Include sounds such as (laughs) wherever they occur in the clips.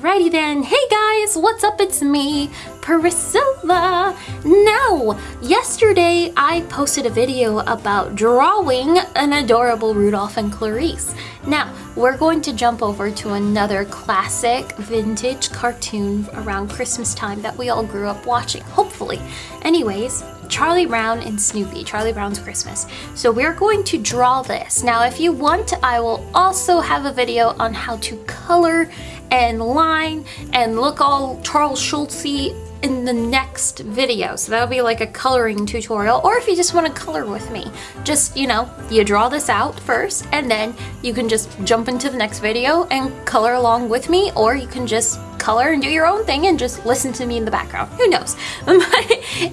Alrighty then, hey guys, what's up? It's me, Priscilla. Now, yesterday I posted a video about drawing an adorable Rudolph and Clarice. Now, we're going to jump over to another classic vintage cartoon around Christmas time that we all grew up watching, hopefully. Anyways, Charlie Brown and Snoopy, Charlie Brown's Christmas. So we're going to draw this. Now, if you want, I will also have a video on how to color and line and look all Charles Schulzy in the next video. So that'll be like a coloring tutorial. Or if you just want to color with me, just, you know, you draw this out first and then you can just jump into the next video and color along with me. Or you can just color and do your own thing and just listen to me in the background. Who knows? (laughs)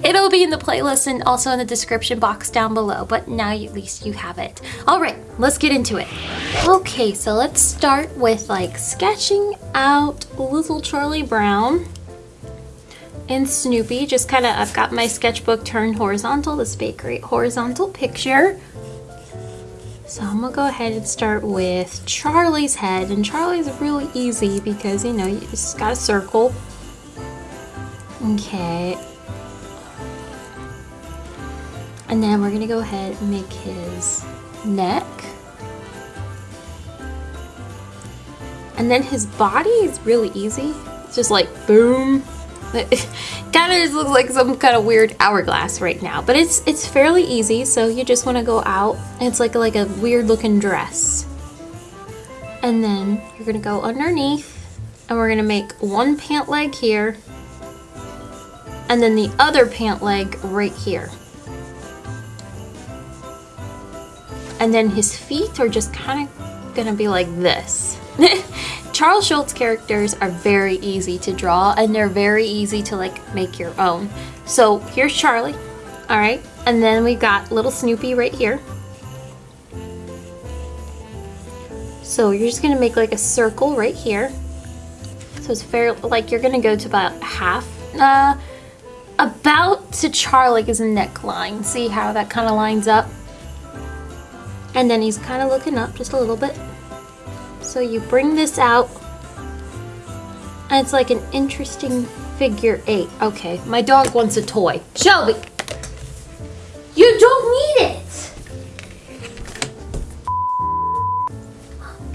It'll be in the playlist and also in the description box down below. But now at least you have it. All right, let's get into it. Okay, so let's start with like sketching out little Charlie Brown and Snoopy. Just kind of, I've got my sketchbook turned horizontal. This great horizontal picture. So I'm gonna go ahead and start with Charlie's head. And Charlie's really easy because, you know, you just got a circle. Okay. And then we're gonna go ahead and make his neck. And then his body is really easy. It's just like boom, (laughs) kind of just looks like some kind of weird hourglass right now, but it's it's fairly easy. So you just want to go out. It's like like a weird looking dress, and then you're gonna go underneath, and we're gonna make one pant leg here, and then the other pant leg right here. And then his feet are just kind of gonna be like this. (laughs) Charles Schulz characters are very easy to draw and they're very easy to like make your own. So here's Charlie, all right? And then we've got little Snoopy right here. So you're just gonna make like a circle right here. So it's fair, like you're gonna go to about half, uh, about to Charlie is a neckline. See how that kind of lines up? And then he's kind of looking up just a little bit. So you bring this out and it's like an interesting figure eight. Okay, my dog wants a toy. Shelby, you don't need it.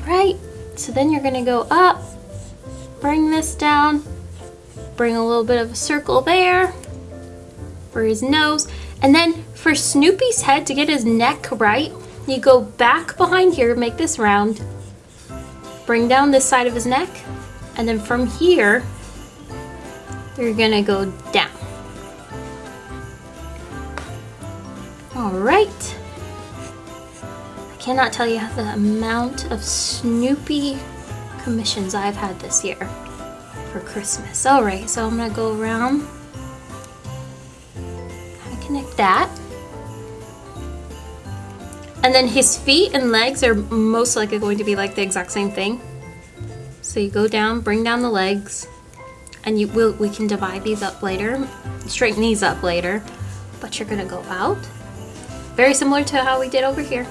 Right, so then you're gonna go up, bring this down, bring a little bit of a circle there for his nose. And then for Snoopy's head, to get his neck right, you go back behind here, make this round, bring down this side of his neck, and then from here, you're gonna go down. All right. I cannot tell you how the amount of Snoopy commissions I've had this year for Christmas. All right, so I'm gonna go around, kind of connect that. And then his feet and legs are most likely going to be like the exact same thing. So you go down, bring down the legs, and you will we can divide these up later, straighten these up later, but you're gonna go out. Very similar to how we did over here.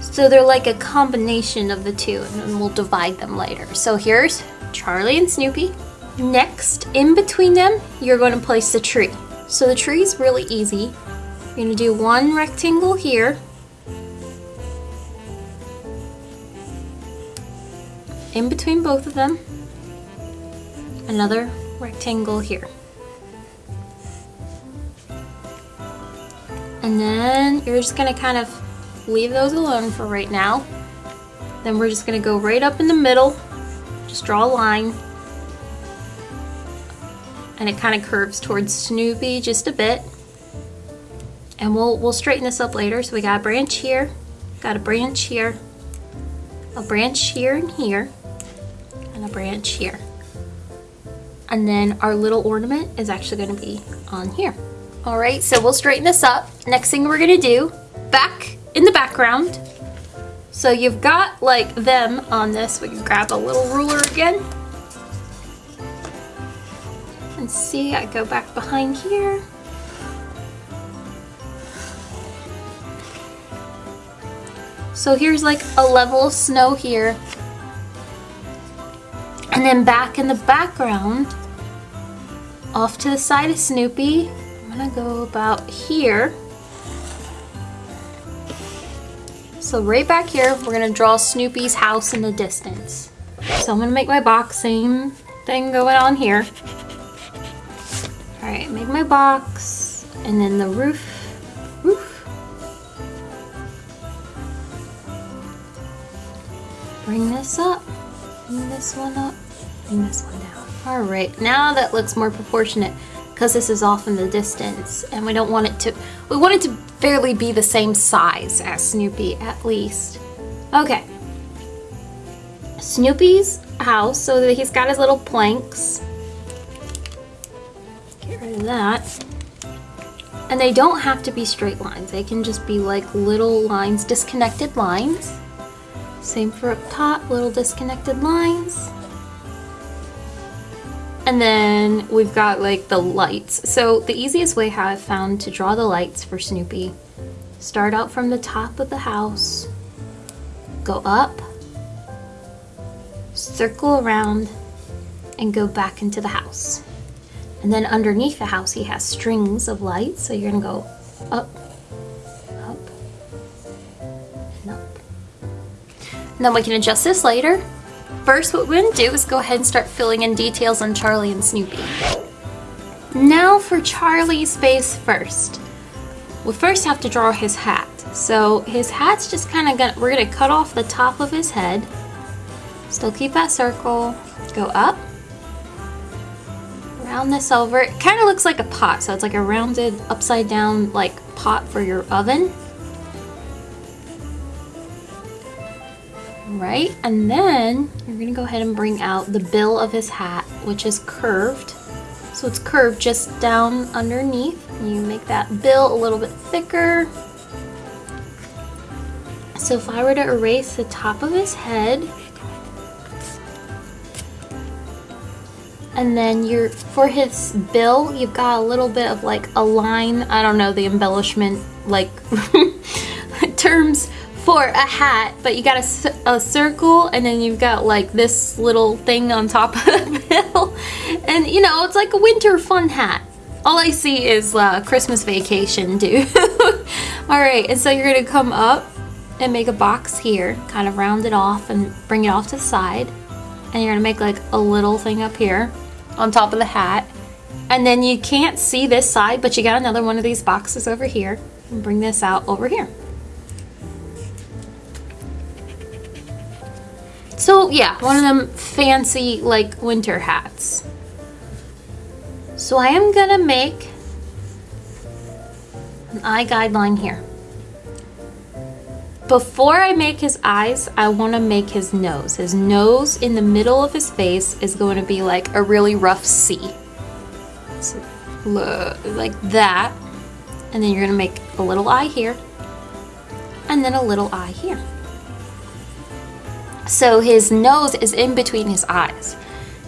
So they're like a combination of the two, and we'll divide them later. So here's Charlie and Snoopy. Next, in between them, you're going to place the tree. So the tree is really easy. You're going to do one rectangle here, in between both of them, another rectangle here. And then you're just gonna kind of leave those alone for right now. Then we're just gonna go right up in the middle, just draw a line. And it kind of curves towards Snoopy just a bit. And we'll, we'll straighten this up later. So we got a branch here, got a branch here, a branch here and here and a branch here. And then our little ornament is actually gonna be on here. All right, so we'll straighten this up. Next thing we're gonna do, back in the background. So you've got like them on this. We can grab a little ruler again. And see, I go back behind here. So here's like a level of snow here And then back in the background, off to the side of Snoopy, I'm gonna go about here. So right back here, we're gonna draw Snoopy's house in the distance. So I'm gonna make my box, same thing going on here. All right, make my box, and then the roof, roof. Bring this up, bring this one up, this one down. All right, now that looks more proportionate because this is off in the distance and we don't want it to, we want it to fairly be the same size as Snoopy at least. Okay. Snoopy's house, so that he's got his little planks. Get rid of that. And they don't have to be straight lines. They can just be like little lines, disconnected lines. Same for up top, little disconnected lines. And then we've got like the lights. So the easiest way I've found to draw the lights for Snoopy, start out from the top of the house, go up, circle around, and go back into the house. And then underneath the house he has strings of lights, so you're gonna go up, up, and up. And then we can adjust this later. First, what we're gonna do is go ahead and start filling in details on Charlie and Snoopy. Now for Charlie's face first. We first have to draw his hat. So his hat's just kind of gonna, we're gonna cut off the top of his head. Still keep that circle, go up, round this over. It kind of looks like a pot, so it's like a rounded upside down like pot for your oven. Right? And then you're gonna go ahead and bring out the bill of his hat, which is curved. So it's curved just down underneath. You make that bill a little bit thicker. So if I were to erase the top of his head, and then you're for his bill, you've got a little bit of like a line, I don't know the embellishment like (laughs) terms for a hat, but you got a, a, circle and then you've got like this little thing on top (laughs) of the bill. And you know, it's like a winter fun hat. All I see is uh, Christmas vacation, dude. (laughs) All right, and so you're gonna come up and make a box here, kind of round it off and bring it off to the side. And you're gonna make like a little thing up here on top of the hat. And then you can't see this side, but you got another one of these boxes over here. And bring this out over here. So yeah, one of them fancy like winter hats. So I am gonna make an eye guideline here. Before I make his eyes, I want to make his nose. His nose in the middle of his face is going to be like a really rough C. So, like that. And then you're going to make a little eye here. And then a little eye here. So his nose is in between his eyes.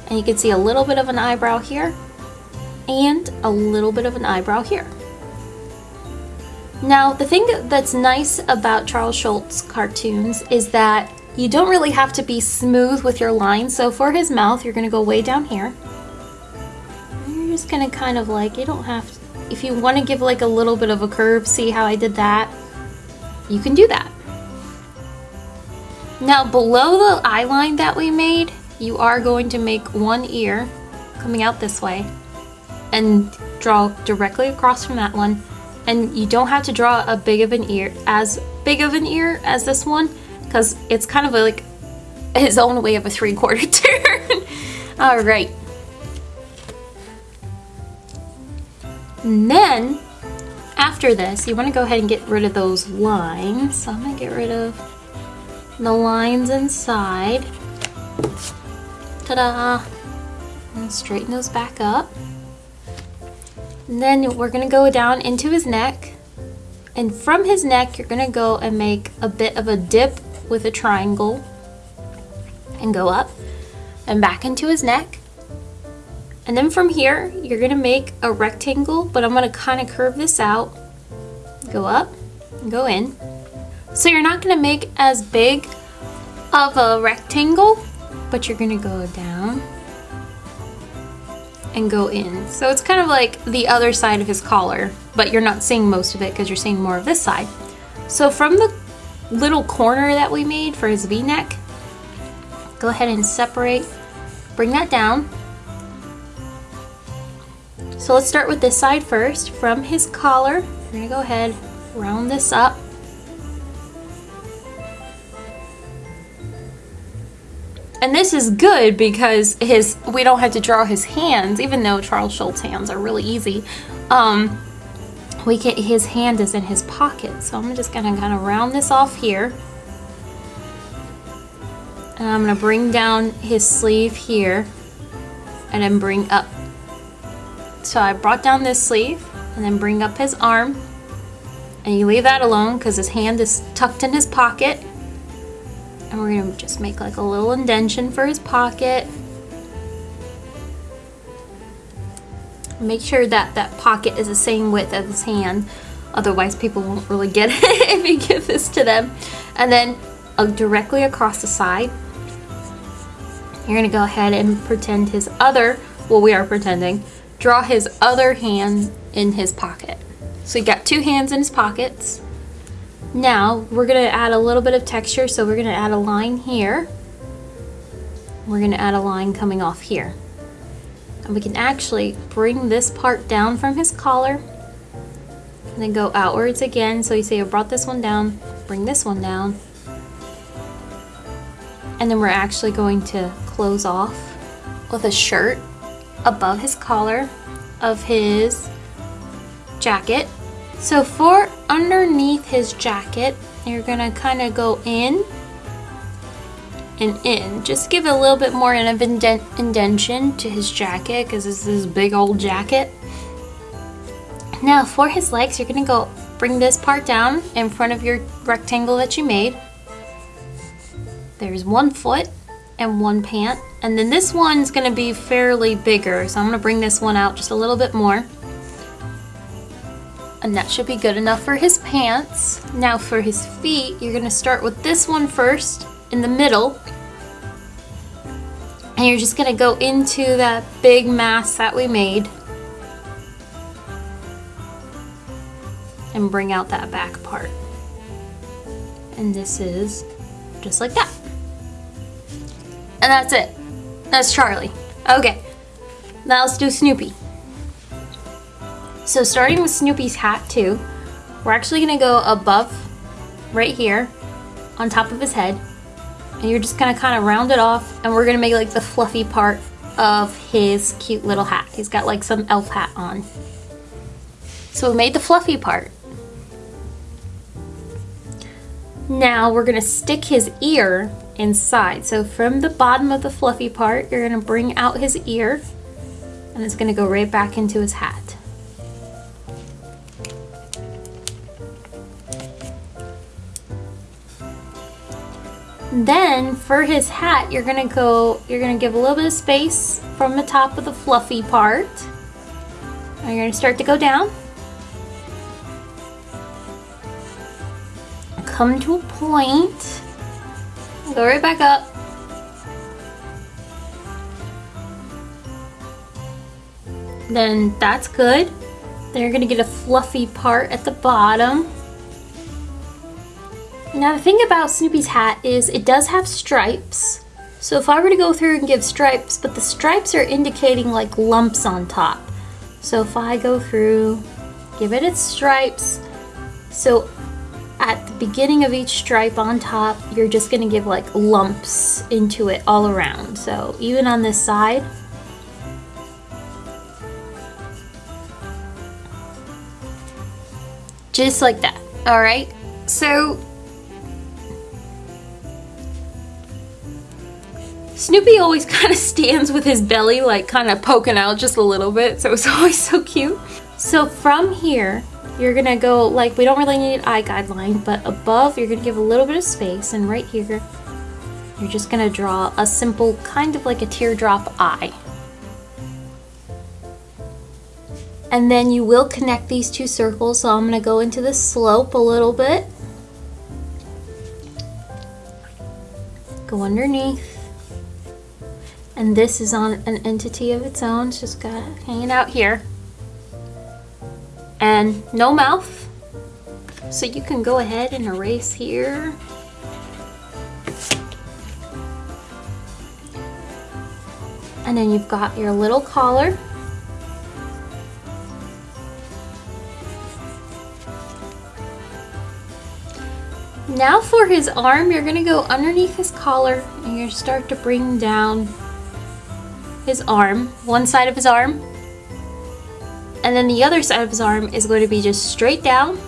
And you can see a little bit of an eyebrow here and a little bit of an eyebrow here. Now, the thing that's nice about Charles Schulz cartoons is that you don't really have to be smooth with your lines. So for his mouth, you're gonna go way down here. You're just gonna kind of like, you don't have to, if you wanna give like a little bit of a curve, see how I did that? You can do that. Now below the eye line that we made, you are going to make one ear coming out this way and draw directly across from that one. And you don't have to draw a big of an ear, as big of an ear as this one, because it's kind of like (laughs) his own way of a three quarter (laughs) turn. All right. And then after this, you want to go ahead and get rid of those lines. So I'm going to get rid of the lines inside. Ta-da! And straighten those back up. And then we're gonna go down into his neck. And from his neck, you're gonna go and make a bit of a dip with a triangle and go up and back into his neck. And then from here, you're gonna make a rectangle, but I'm gonna kind of curve this out, go up, go in, so you're not gonna make as big of a rectangle, but you're gonna go down and go in. So it's kind of like the other side of his collar, but you're not seeing most of it because you're seeing more of this side. So from the little corner that we made for his v-neck, go ahead and separate, bring that down. So let's start with this side first. From his collar, we're gonna go ahead, round this up. And this is good because his we don't have to draw his hands, even though Charles Schulz hands are really easy. Um, we get his hand is in his pocket. So I'm just gonna kind of round this off here. And I'm gonna bring down his sleeve here and then bring up. So I brought down this sleeve and then bring up his arm. And you leave that alone because his hand is tucked in his pocket and we're gonna just make like a little indention for his pocket. Make sure that that pocket is the same width as his hand. Otherwise people won't really get it (laughs) if you give this to them. And then uh, directly across the side, you're gonna go ahead and pretend his other, well we are pretending, draw his other hand in his pocket. So you got two hands in his pockets. Now we're going to add a little bit of texture so we're going to add a line here. We're going to add a line coming off here. And we can actually bring this part down from his collar and then go outwards again. So you see I brought this one down, bring this one down. And then we're actually going to close off with a shirt above his collar of his jacket so for underneath his jacket, you're gonna kind of go in and in. Just give a little bit more of indent indentation to his jacket because this is his big old jacket. Now for his legs, you're gonna go bring this part down in front of your rectangle that you made. There's one foot and one pant. And then this one's gonna be fairly bigger. So I'm gonna bring this one out just a little bit more and that should be good enough for his pants. Now for his feet, you're gonna start with this one first in the middle. And you're just gonna go into that big mass that we made. And bring out that back part. And this is just like that. And that's it. That's Charlie. Okay, now let's do Snoopy. So starting with Snoopy's hat too, we're actually gonna go above right here on top of his head and you're just gonna kind of round it off and we're gonna make like the fluffy part of his cute little hat. He's got like some elf hat on. So we made the fluffy part. Now we're gonna stick his ear inside. So from the bottom of the fluffy part, you're gonna bring out his ear and it's gonna go right back into his hat. Then for his hat, you're gonna go, you're gonna give a little bit of space from the top of the fluffy part. And you're gonna start to go down. Come to a point. Go right back up. Then that's good. Then you're gonna get a fluffy part at the bottom. Now the thing about Snoopy's hat is it does have stripes. So if I were to go through and give stripes, but the stripes are indicating like lumps on top. So if I go through, give it its stripes. So at the beginning of each stripe on top, you're just gonna give like lumps into it all around. So even on this side, just like that, all right? So Snoopy always (laughs) kind of stands with his belly like kind of poking out just a little bit, so it's (laughs) always so cute. So from here, you're gonna go, like we don't really need an eye guideline, but above you're gonna give a little bit of space and right here, you're just gonna draw a simple, kind of like a teardrop eye. And then you will connect these two circles, so I'm gonna go into the slope a little bit. Go underneath And this is on an entity of its own. It's just got hanging out here. And no mouth. So you can go ahead and erase here. And then you've got your little collar. Now for his arm, you're gonna go underneath his collar and you're start to bring down his arm, one side of his arm. And then the other side of his arm is going to be just straight down.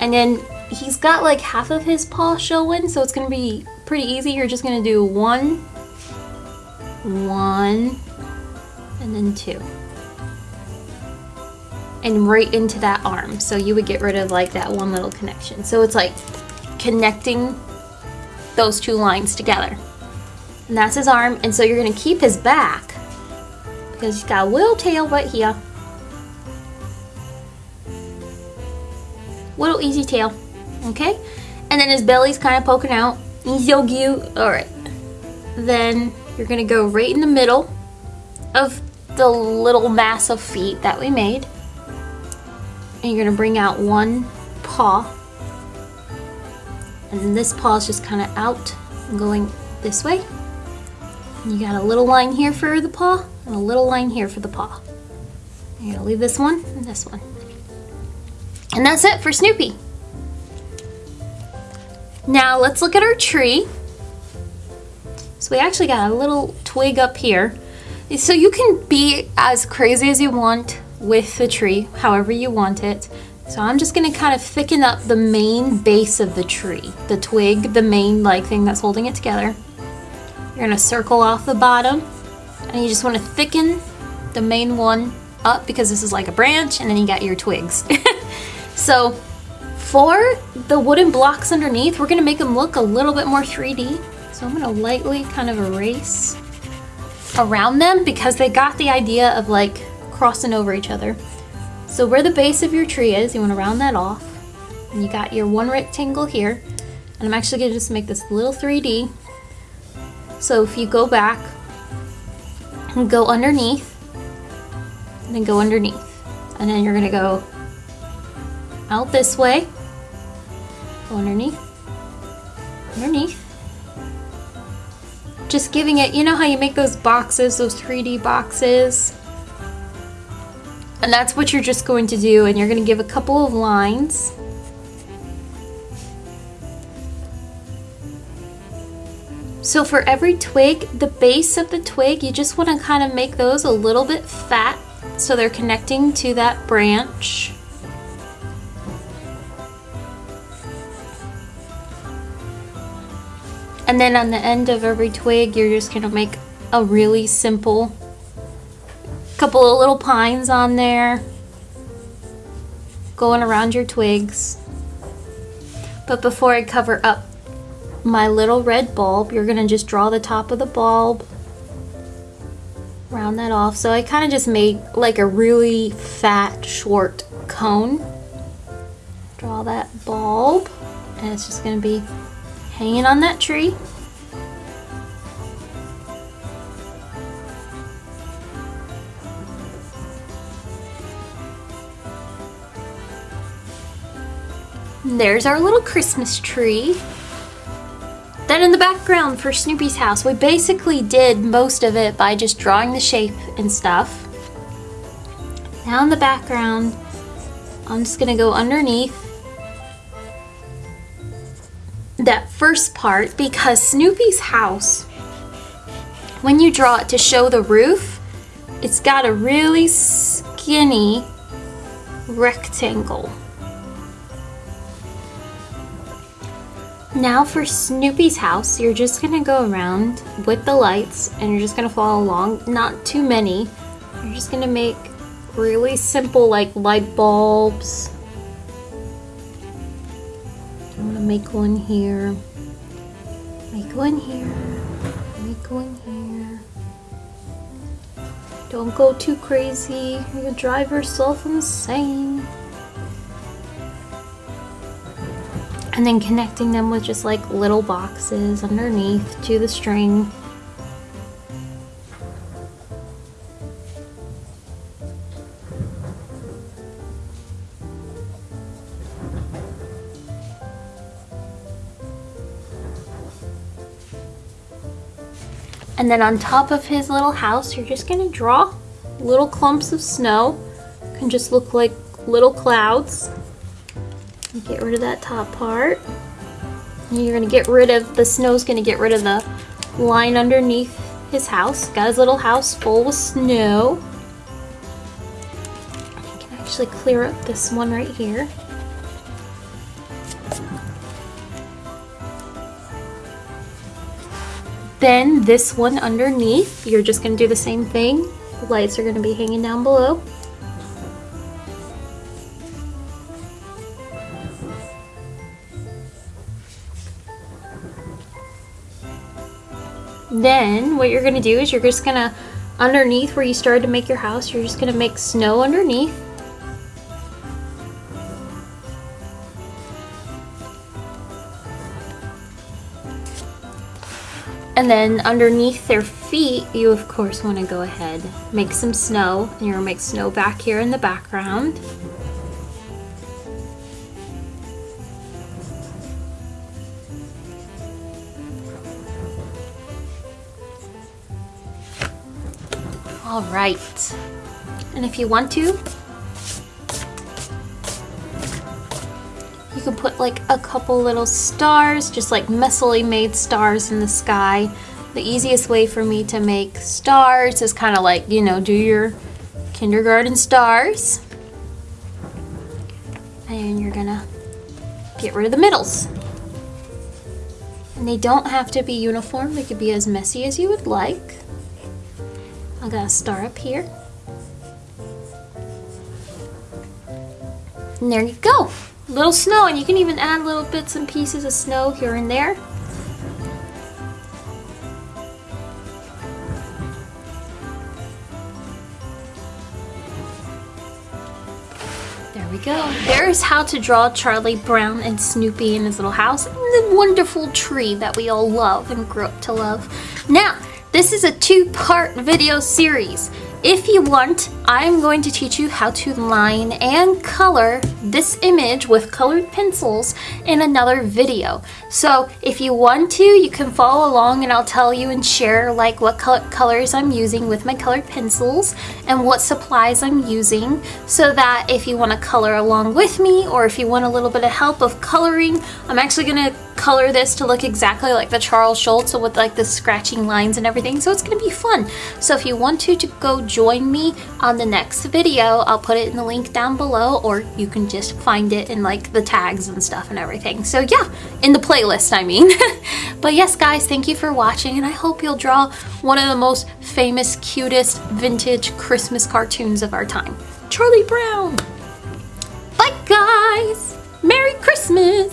And then he's got like half of his paw showing, so it's gonna be pretty easy. You're just gonna do one, one, and then two and right into that arm. So you would get rid of like that one little connection. So it's like connecting those two lines together. And that's his arm. And so you're gonna keep his back because he's got a little tail right here. Little easy tail, okay? And then his belly's kind of poking out. He's so cute. All right. Then you're gonna go right in the middle of the little mass of feet that we made and you're gonna bring out one paw and this paw is just kind of out going this way you got a little line here for the paw and a little line here for the paw. You're gonna leave this one and this one. And that's it for Snoopy. Now let's look at our tree. So we actually got a little twig up here. So you can be as crazy as you want with the tree however you want it. So I'm just gonna kind of thicken up the main base of the tree, the twig, the main like thing that's holding it together. You're gonna circle off the bottom and you just wanna thicken the main one up because this is like a branch and then you got your twigs. (laughs) so for the wooden blocks underneath, we're gonna make them look a little bit more 3D. So I'm gonna lightly kind of erase around them because they got the idea of like crossing over each other. So where the base of your tree is, you want to round that off. And you got your one rectangle here. And I'm actually going to just make this little 3D. So if you go back and go underneath, and then go underneath. And then you're to go out this way, go underneath, underneath. Just giving it, you know how you make those boxes, those 3D boxes? And that's what you're just going to do and you're to give a couple of lines. So for every twig, the base of the twig, you just want to kind of make those a little bit fat so they're connecting to that branch. And then on the end of every twig, you're just going to make a really simple couple of little pines on there going around your twigs. But before I cover up my little red bulb, you're gonna just draw the top of the bulb, round that off. So I kind of just made like a really fat, short cone. Draw that bulb, and it's just gonna be hanging on that tree. There's our little Christmas tree. Then in the background for Snoopy's house, we basically did most of it by just drawing the shape and stuff. Now in the background, I'm just gonna go underneath that first part because Snoopy's house, when you draw it to show the roof, it's got a really skinny rectangle. Now for Snoopy's house, you're just gonna go around with the lights and you're just gonna follow along, not too many. You're just gonna make really simple like light bulbs. I'm gonna make one here, make one here, make one here. Don't go too crazy, you'll drive yourself insane. and then connecting them with just like little boxes underneath to the string. And then on top of his little house, you're just gonna draw little clumps of snow. Can just look like little clouds. Get rid of that top part. You're gonna get rid of, the snow's gonna get rid of the line underneath his house. Got his little house full with snow. I can actually clear up this one right here. Then this one underneath, you're just gonna do the same thing. The lights are gonna be hanging down below. Then what you're gonna do is you're just gonna, underneath where you started to make your house, you're just gonna make snow underneath. And then underneath their feet, you of course want to go ahead, make some snow. And you're to make snow back here in the background. All right. And if you want to, You can put like a couple little stars, just like messily made stars in the sky. The easiest way for me to make stars is kind of like, you know, do your kindergarten stars. And you're gonna get rid of the middles. And they don't have to be uniform, they could be as messy as you would like. I got a star up here. And there you go little snow and you can even add little bits and pieces of snow here and there. There we go. There's how to draw Charlie Brown and Snoopy in his little house and the wonderful tree that we all love and grew up to love. Now, this is a two-part video series. If you want, I'm going to teach you how to line and color this image with colored pencils in another video. So if you want to, you can follow along and I'll tell you and share like what colors I'm using with my colored pencils and what supplies I'm using so that if you want to color along with me or if you want a little bit of help of coloring, I'm actually going to color this to look exactly like the Charles Schulz with like the scratching lines and everything. So it's going to be fun. So if you want to, to go join me on the next video. I'll put it in the link down below or you can just find it in like the tags and stuff and everything. So yeah, in the playlist I mean. (laughs) but yes guys, thank you for watching and I hope you'll draw one of the most famous, cutest, vintage Christmas cartoons of our time. Charlie Brown! Bye guys! Merry Christmas!